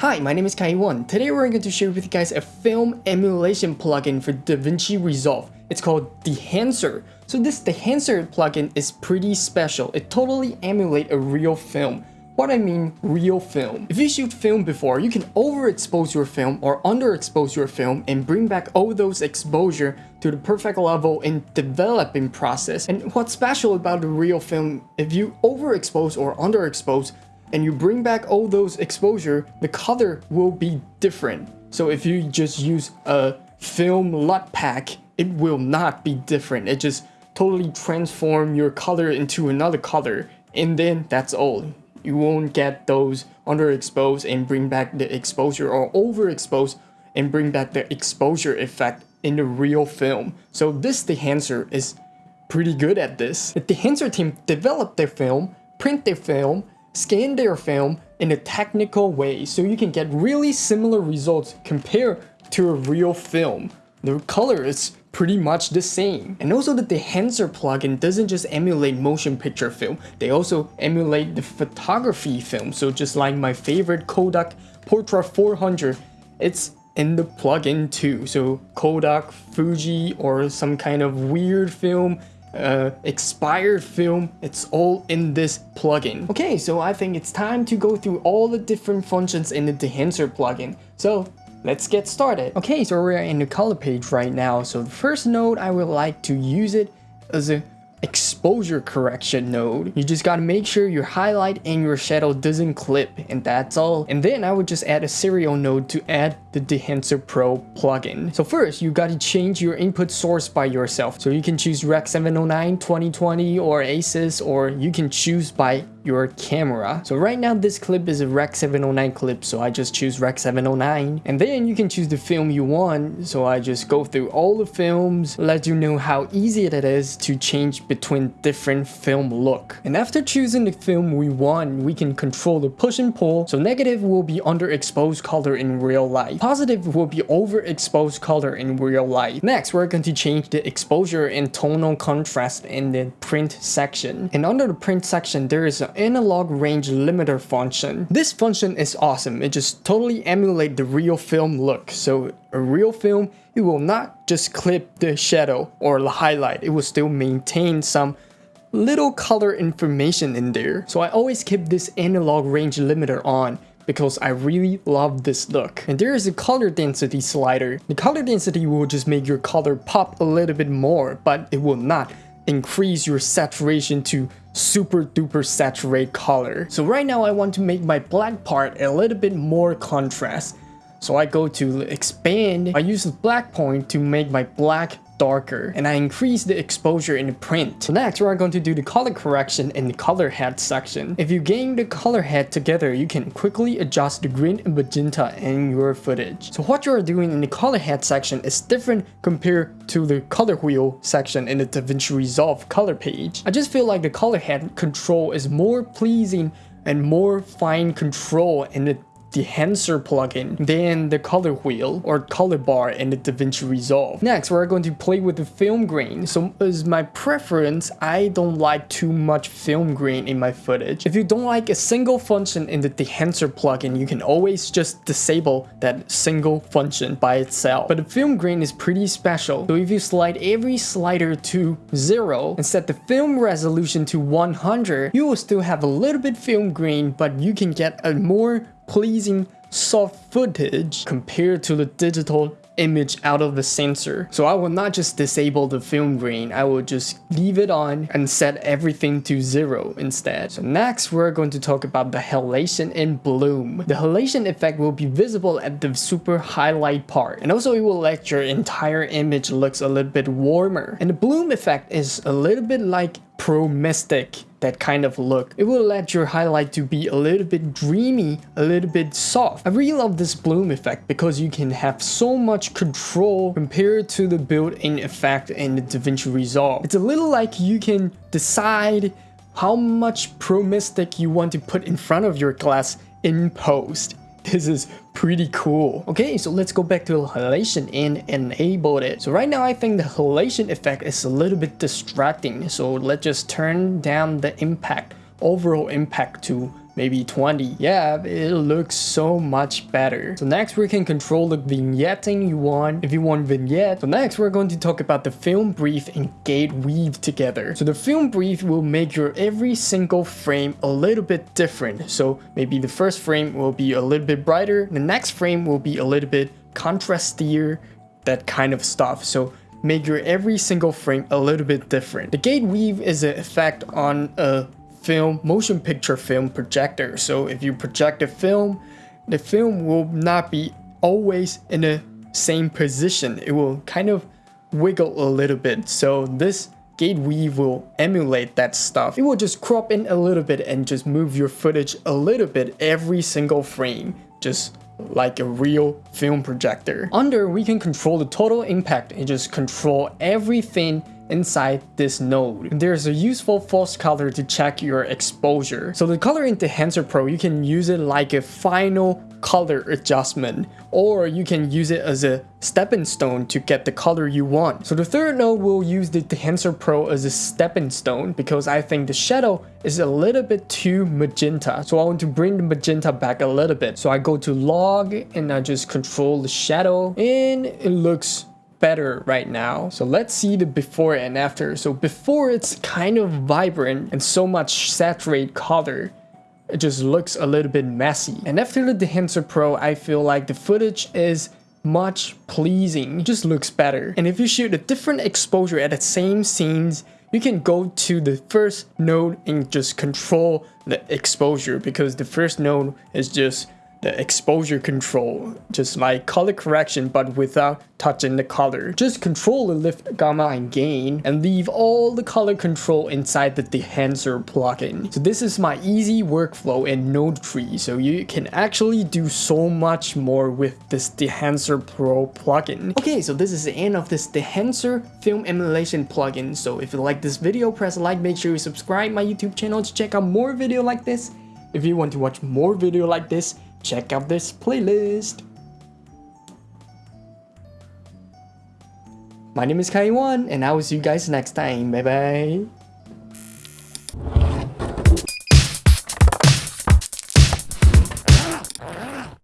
Hi, my name is Kai1. Today we're going to share with you guys a film emulation plugin for DaVinci Resolve. It's called Dehancer. So this Dehancer plugin is pretty special. It totally emulates a real film. What I mean real film. If you shoot film before, you can overexpose your film or underexpose your film and bring back all those exposure to the perfect level in developing process. And what's special about the real film, if you overexpose or underexpose, and you bring back all those exposure, the color will be different. So if you just use a film LUT pack, it will not be different. It just totally transform your color into another color. And then that's all. You won't get those underexposed and bring back the exposure or overexposed and bring back the exposure effect in the real film. So this Dehancer is pretty good at this. The Dehancer team developed their film, print their film, scan their film in a technical way so you can get really similar results compared to a real film. The color is pretty much the same. And also that the Dehancer plugin doesn't just emulate motion picture film, they also emulate the photography film. So just like my favorite Kodak Portra 400, it's in the plugin too. So Kodak, Fuji, or some kind of weird film uh, expired film, it's all in this plugin. Okay, so I think it's time to go through all the different functions in the Dehancer plugin. So let's get started. Okay, so we're in the color page right now. So the first node I would like to use it as a exposure correction node. You just gotta make sure your highlight and your shadow doesn't clip and that's all. And then I would just add a serial node to add the Dehancer Pro plugin. So first, you gotta change your input source by yourself. So you can choose Rec 709, 2020 or ACES or you can choose by your camera. So right now this clip is a Rec 709 clip so I just choose Rec 709 and then you can choose the film you want so I just go through all the films let you know how easy it is to change between different film look. And after choosing the film we want we can control the push and pull so negative will be underexposed color in real life. Positive will be overexposed color in real life. Next we're going to change the exposure and tonal contrast in the print section. And under the print section there is a analog range limiter function. This function is awesome. It just totally emulates the real film look. So a real film, it will not just clip the shadow or the highlight. It will still maintain some little color information in there. So I always keep this analog range limiter on because I really love this look. And there is a color density slider. The color density will just make your color pop a little bit more, but it will not increase your saturation to super duper saturate color. So right now I want to make my black part a little bit more contrast. So I go to expand, I use the black point to make my black darker and I increase the exposure in the print. So next we're going to do the color correction in the color head section. If you gain the color head together, you can quickly adjust the green and magenta in your footage. So what you're doing in the color head section is different compared to the color wheel section in the DaVinci Resolve color page. I just feel like the color head control is more pleasing and more fine control in the Dehancer plugin then the color wheel or color bar in the DaVinci Resolve. Next, we're going to play with the film grain. So as my preference, I don't like too much film grain in my footage. If you don't like a single function in the Dehancer plugin, you can always just disable that single function by itself. But the film grain is pretty special. So if you slide every slider to 0 and set the film resolution to 100, you will still have a little bit film grain, but you can get a more pleasing soft footage compared to the digital image out of the sensor. So I will not just disable the film grain, I will just leave it on and set everything to zero instead. So next we're going to talk about the halation and bloom. The halation effect will be visible at the super highlight part and also it will let your entire image looks a little bit warmer. And the bloom effect is a little bit like Pro Mystic that kind of look. It will let your highlight to be a little bit dreamy, a little bit soft. I really love this bloom effect because you can have so much control compared to the built-in effect in the DaVinci Resolve. It's a little like you can decide how much Pro Mystic you want to put in front of your glass in post. This is pretty cool. Okay, so let's go back to the halation and enable it. So right now I think the halation effect is a little bit distracting. So let's just turn down the impact, overall impact to maybe 20. Yeah, it looks so much better. So next we can control the vignetting you want, if you want vignette. So next we're going to talk about the film breath and gate weave together. So the film breath will make your every single frame a little bit different. So maybe the first frame will be a little bit brighter, the next frame will be a little bit contrastier, that kind of stuff. So make your every single frame a little bit different. The gate weave is an effect on a film, motion picture film projector. So if you project a film, the film will not be always in the same position. It will kind of wiggle a little bit. So this gate weave will emulate that stuff. It will just crop in a little bit and just move your footage a little bit every single frame. Just like a real film projector. Under, we can control the total impact and just control everything inside this node. There's a useful false color to check your exposure. So the Color Enhancer Pro, you can use it like a final color adjustment or you can use it as a stepping stone to get the color you want. So the third node will use the Dehancer Pro as a stepping stone because I think the shadow is a little bit too magenta. So I want to bring the magenta back a little bit. So I go to log and I just control the shadow and it looks better right now. So let's see the before and after. So before it's kind of vibrant and so much saturated color it just looks a little bit messy. And after the Dehancer Pro, I feel like the footage is much pleasing, it just looks better. And if you shoot a different exposure at the same scenes, you can go to the first node and just control the exposure because the first node is just the exposure control, just like color correction but without touching the color. Just control the lift, gamma, and gain and leave all the color control inside the Dehancer plugin. So this is my easy workflow in Node Tree, so you can actually do so much more with this Dehancer Pro plugin. Okay, so this is the end of this Dehancer film emulation plugin. So if you like this video, press like, make sure you subscribe my YouTube channel to check out more video like this. If you want to watch more video like this, check out this playlist. My name is Kaiwan, and I will see you guys next time. Bye bye.